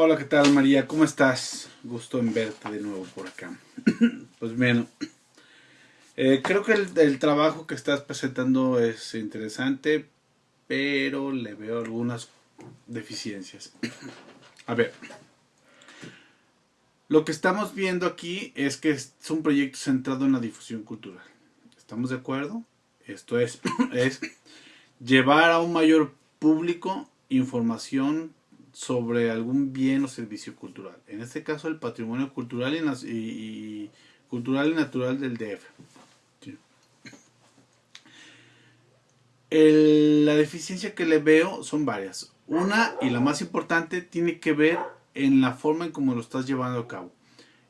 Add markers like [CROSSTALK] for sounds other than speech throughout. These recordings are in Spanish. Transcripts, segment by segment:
Hola, ¿qué tal María? ¿Cómo estás? Gusto en verte de nuevo por acá. [CLEARS THROAT] pues bueno, eh, creo que el, trabajo que estás presentando es interesante, pero le veo algunas deficiencias. [CLEARS THROAT] A ver, lo que estamos viendo aquí es que es un proyecto centrado en la difusión cultural. ¿Estamos de acuerdo? Esto es, [CLEARS THROAT] es llevar a un mayor público información sobre algún bien o servicio cultural. En este caso el patrimonio cultural y, cultural y natural del DF. la deficiencia que le veo son varias. Una y la más importante tiene que ver en la forma en cómo lo estás llevando a cabo.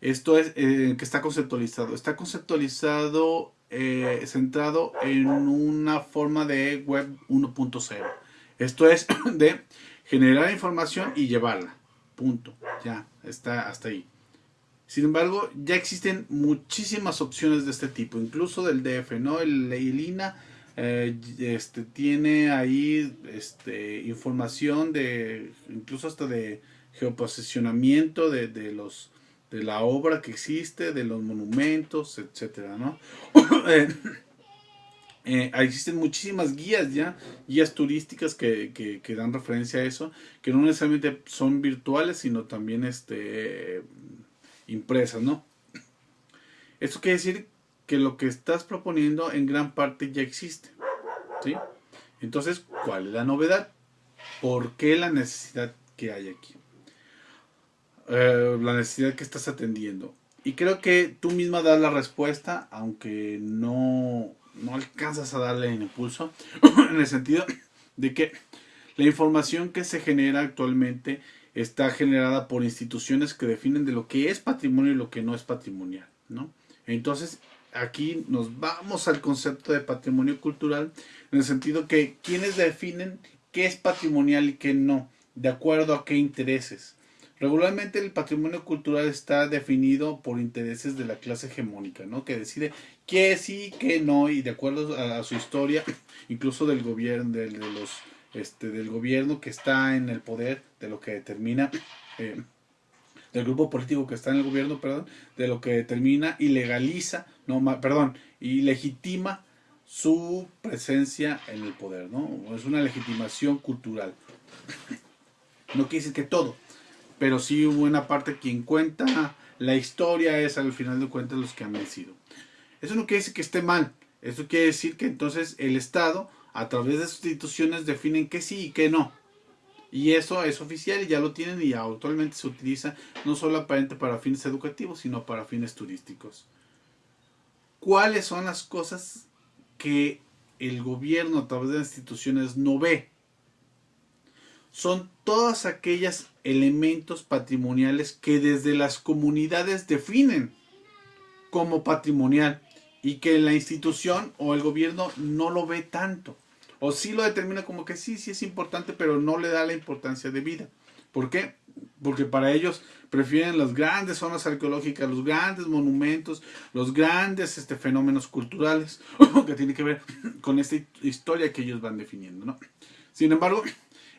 Esto es eh, que está conceptualizado. Está conceptualizado eh, centrado en una forma de web 1.0. Esto es [CLEARS THROAT] de generar información y llevarla. Punto. Ya, está hasta ahí. Sin embargo, ya existen muchísimas opciones de este tipo, incluso del DF, ¿no? El, INA eh, este, tiene ahí este, información de, incluso hasta de geoposicionamiento de, de, los, de la obra que existe, de los monumentos, etcétera, ¿no? [COUGHS] Eh, existen muchísimas guías ya, guías turísticas que, que, dan referencia a eso, que no necesariamente son virtuales, sino también este, impresas, ¿no? Esto quiere decir que lo que estás proponiendo en gran parte ya existe, ¿sí? Entonces, ¿cuál es la novedad? ¿Por qué la necesidad que hay aquí? Eh, la necesidad que estás atendiendo. Y creo que tú misma das la respuesta, aunque no no alcanzas a darle el impulso, [CLEARS THROAT] en el sentido de que la información que se genera actualmente está generada por instituciones que definen de lo que es patrimonio y lo que no es patrimonial, ¿no? Entonces, aquí nos vamos al concepto de patrimonio cultural, en el sentido que quienes definen qué es patrimonial y qué no, de acuerdo a qué intereses. Regularmente el patrimonio cultural está definido por intereses de la clase hegemónica, ¿no? Que decide qué sí, qué no, y de acuerdo a, su historia, incluso del gobierno, este, del gobierno que está en el poder, de lo que determina, eh, del grupo político que está en el gobierno, perdón, de lo que determina y legaliza, no, perdón, y legitima su presencia en el poder, ¿no? Es una legitimación cultural. No quiere decir que todo, pero sí una parte quien cuenta la historia es al final de cuentas los que han vencido. Eso no quiere decir que esté mal, eso quiere decir que entonces el Estado a través de sus instituciones definen que sí y que no. Y eso es oficial y ya lo tienen y actualmente se utiliza no solo aparente para fines educativos, sino para fines turísticos. ¿Cuáles son las cosas que el gobierno a través de las instituciones no ve? son todas aquellas elementos patrimoniales que desde las comunidades definen como patrimonial y que la institución o el gobierno no lo ve tanto. O sí lo determina como que sí, sí es importante, pero no le da la importancia de vida. ¿Por qué? Porque para ellos prefieren las grandes zonas arqueológicas, los grandes monumentos, los grandes este, fenómenos culturales [LAUGHS] que tiene que ver con esta historia que ellos van definiendo. ¿no? Sin embargo,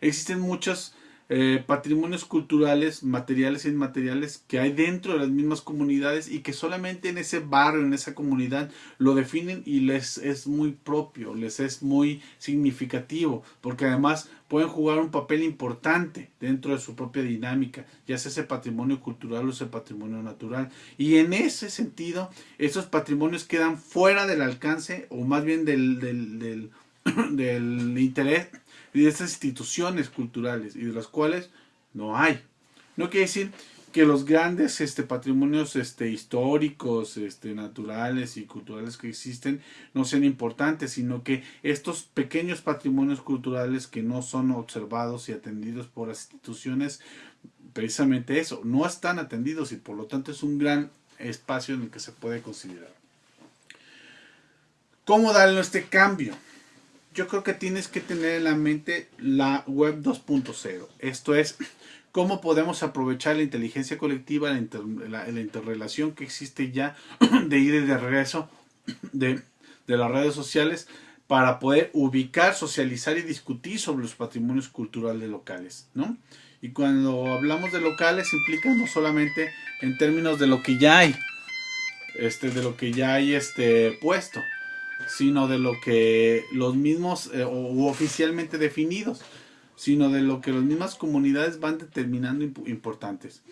Existen muchos eh, patrimonios culturales, materiales e inmateriales que hay dentro de las mismas comunidades y que solamente en ese barrio, en esa comunidad, lo definen y les es muy propio, les es muy significativo, porque además pueden jugar un papel importante dentro de su propia dinámica, ya sea ese patrimonio cultural o ese patrimonio natural. Y en ese sentido, esos patrimonios quedan fuera del alcance o más bien del, del, del, [CLEARS THROAT] del interés y de estas instituciones culturales y de las cuales no hay. No quiere decir que los grandes este, patrimonios este, históricos, este, naturales y culturales que existen no sean importantes, sino que estos pequeños patrimonios culturales que no son observados y atendidos por las instituciones, precisamente eso, no están atendidos y por lo tanto es un gran espacio en el que se puede considerar. ¿Cómo darle este cambio? Yo creo que tienes que tener en la mente la web 2.0. Esto es [CLEARS THROAT] cómo podemos aprovechar la inteligencia colectiva, la, interrelación que existe ya [CLEARS THROAT] de ir y de regreso de, las redes sociales para poder ubicar, socializar y discutir sobre los patrimonios culturales locales, ¿no? Y cuando hablamos de locales implica no solamente en términos de lo que ya hay, este, de lo que ya hay este, puesto, sino de lo que los mismos eh, o, oficialmente definidos, sino de lo que las mismas comunidades van determinando importantes.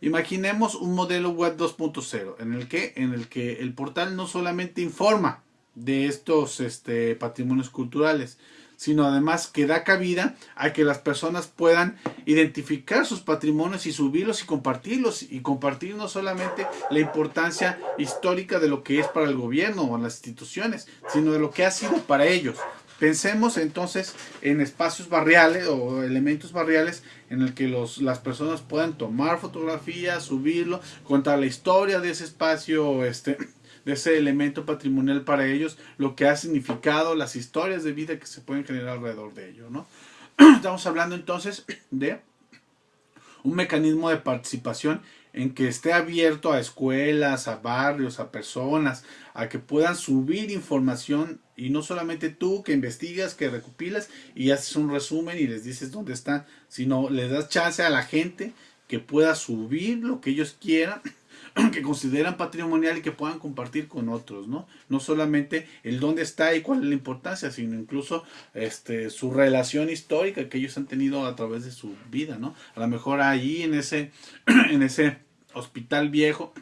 Imaginemos un modelo web 2.0 en el que en el que el portal no solamente informa de estos este, patrimonios culturales, sino además que da cabida a que las personas puedan identificar sus patrimonios y subirlos y compartirlos y compartir no solamente la importancia histórica de lo que es para el gobierno o las instituciones, sino de lo que ha sido para ellos. Pensemos entonces en espacios barriales o elementos barriales en el que los, las personas puedan tomar fotografías, subirlo, contar la historia de ese espacio este, de ese elemento patrimonial para ellos, lo que ha significado, las historias de vida que se pueden generar alrededor de ello, ¿no? [CLEARS THROAT] Estamos hablando entonces de un mecanismo de participación en que esté abierto a escuelas, a barrios, a personas, a que puedan subir información y no solamente tú que investigas, que recopilas y haces un resumen y les dices dónde están, sino le das chance a la gente que pueda subir lo que ellos quieran [CLEARS THROAT] que consideran patrimonial y que puedan compartir con otros, ¿no? No solamente el dónde está y cuál es la importancia, sino incluso este, su relación histórica que ellos han tenido a través de su vida, ¿no? A lo mejor ahí en ese, [CLEARS THROAT] en ese hospital viejo,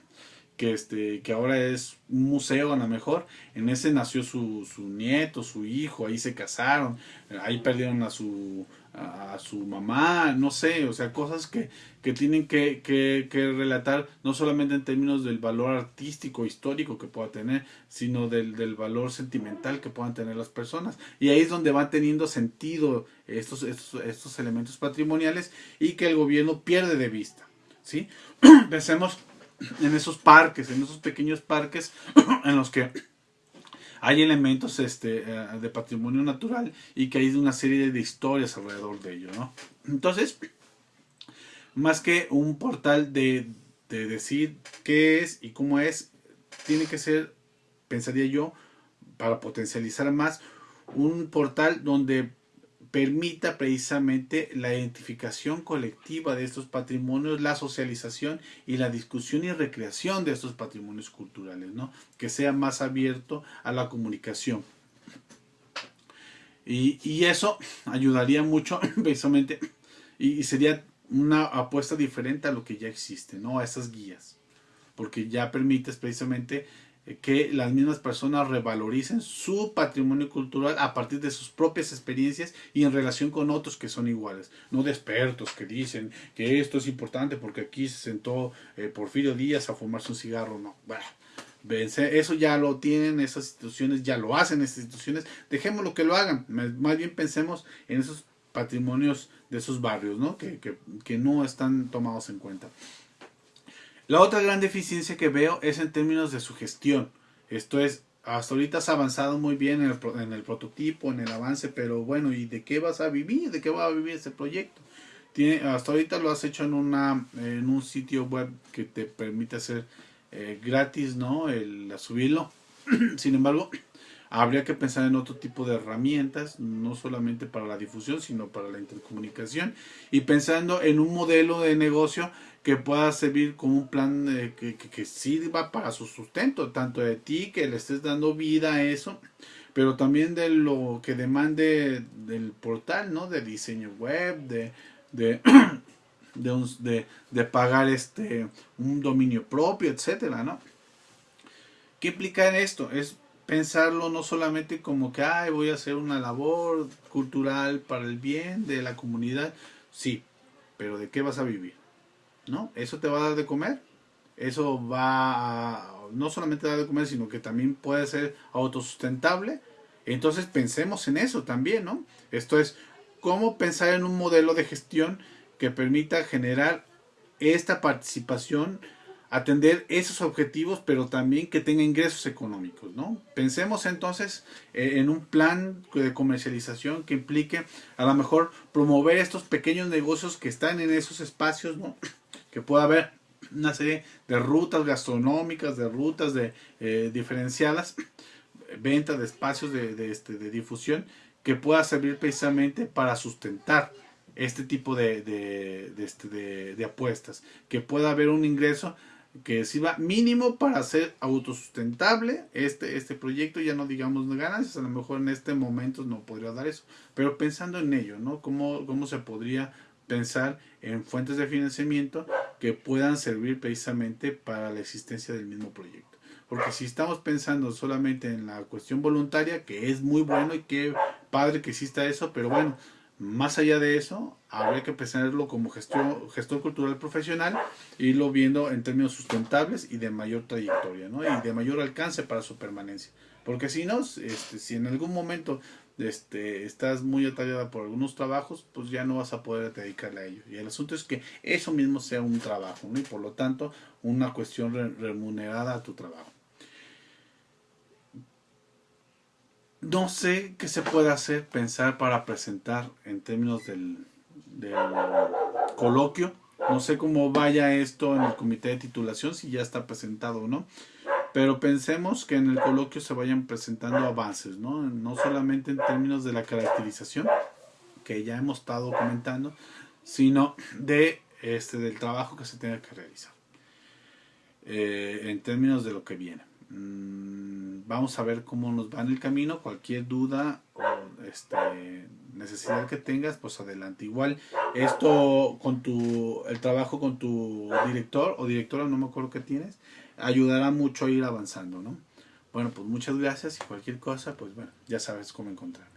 que, este, que ahora es un museo a lo mejor, en ese nació su, nieto, su hijo, ahí se casaron, ahí perdieron a su a su mamá, no sé, o sea, cosas que, que tienen que, relatar no solamente en términos del valor artístico, histórico que pueda tener, sino del, del, valor sentimental que puedan tener las personas. Y ahí es donde van teniendo sentido estos, estos, estos elementos patrimoniales y que el gobierno pierde de vista. ¿sí? [CLEARS THROAT] Pensemos en esos parques, en esos pequeños parques [CLEARS THROAT] en los que hay elementos este, eh, de patrimonio natural y que hay una serie de historias alrededor de ello, ¿no? Entonces, más que un portal de, de decir qué es y cómo es, tiene que ser, pensaría yo, para potencializar más, un portal donde permita precisamente la identificación colectiva de estos patrimonios, la socialización y la discusión y recreación de estos patrimonios culturales, ¿no? Que sea más abierto a la comunicación. Y, y eso ayudaría mucho [LAUGHS] precisamente y, sería una apuesta diferente a lo que ya existe, ¿no? A esas guías. Porque ya permites precisamente que las mismas personas revaloricen su patrimonio cultural a partir de sus propias experiencias y en relación con otros que son iguales, no de expertos que dicen que esto es importante porque aquí se sentó eh, Porfirio Díaz a fumarse un cigarro, no, eso ya lo tienen esas instituciones, ya lo hacen esas instituciones, dejémoslo que lo hagan, más bien pensemos en esos patrimonios de esos barrios, ¿no? Que, que no están tomados en cuenta. La otra gran deficiencia que veo es en términos de su gestión. Esto es, hasta ahorita has avanzado muy bien en el, el, prototipo, en el avance, pero bueno, ¿y de qué vas a vivir? ¿De qué va a vivir este proyecto? Tiene, hasta ahorita lo has hecho en, una, un sitio web que te permite hacer eh, gratis, ¿no? El subirlo. [CLEARS THROAT] Sin embargo, [CLEARS THROAT] habría que pensar en otro tipo de herramientas, no solamente para la difusión, sino para la intercomunicación. Y pensando en un modelo de negocio que pueda servir como un plan que, sirva para su sustento, tanto de ti que le estés dando vida a eso, pero también de lo que demande del portal, ¿no? De diseño web, de, de, [CLEARS THROAT] de, pagar este un dominio propio, etcétera, ¿no? ¿Qué implica esto? Es pensarlo no solamente como que voy a hacer una labor cultural para el bien de la comunidad, sí, pero ¿de qué vas a vivir? ¿No? Eso te va a dar de comer. Eso va no solamente dar de comer, sino que también puede ser autosustentable. Entonces pensemos en eso también, ¿no? Esto es cómo pensar en un modelo de gestión que permita generar esta participación, atender esos objetivos, pero también que tenga ingresos económicos, ¿no? Pensemos entonces eh, en un plan de comercialización que implique a lo mejor promover estos pequeños negocios que están en esos espacios, ¿no? [CLEARS THROAT] que pueda haber una serie de rutas gastronómicas, de rutas de, eh, diferenciadas, [CLEARS THROAT] venta de espacios de, este, de difusión que pueda servir precisamente para sustentar este tipo de, de, de, este, de apuestas, que pueda haber un ingreso que sirva mínimo para ser autosustentable este, este proyecto, ya no digamos ganancias, a lo mejor en este momento no podría dar eso, pero pensando en ello, ¿no? ¿Cómo, cómo se podría pensar en fuentes de financiamiento que puedan servir precisamente para la existencia del mismo proyecto? Porque si estamos pensando solamente en la cuestión voluntaria, que es muy bueno y qué padre que exista eso, pero bueno, más allá de eso, habría que pensarlo como gestor, gestor cultural profesional irlo viendo en términos sustentables y de mayor trayectoria, ¿no? Y de mayor alcance para su permanencia. Porque si no, este, si en algún momento este, estás muy atallada por algunos trabajos, pues ya no vas a poder dedicarle a ello. Y el asunto es que eso mismo sea un trabajo, ¿no? Y por lo tanto, una cuestión remunerada a tu trabajo. no sé qué se puede hacer, pensar para presentar en términos del, del, coloquio. No sé cómo vaya esto en el comité de titulación, si ya está presentado o no. Pero pensemos que en el coloquio se vayan presentando avances, ¿no? No solamente en términos de la caracterización, que ya hemos estado comentando, sino de este del trabajo que se tenga que realizar. Eh, en términos de lo que viene. Mm, vamos a ver cómo nos va en el camino. Cualquier duda o este, necesidad que tengas, pues adelante. Igual, esto con tu, el trabajo con tu director o directora, no me acuerdo qué tienes, ayudará mucho a ir avanzando, ¿no? Bueno, pues muchas gracias y cualquier cosa, pues bueno, ya sabes cómo encontrar.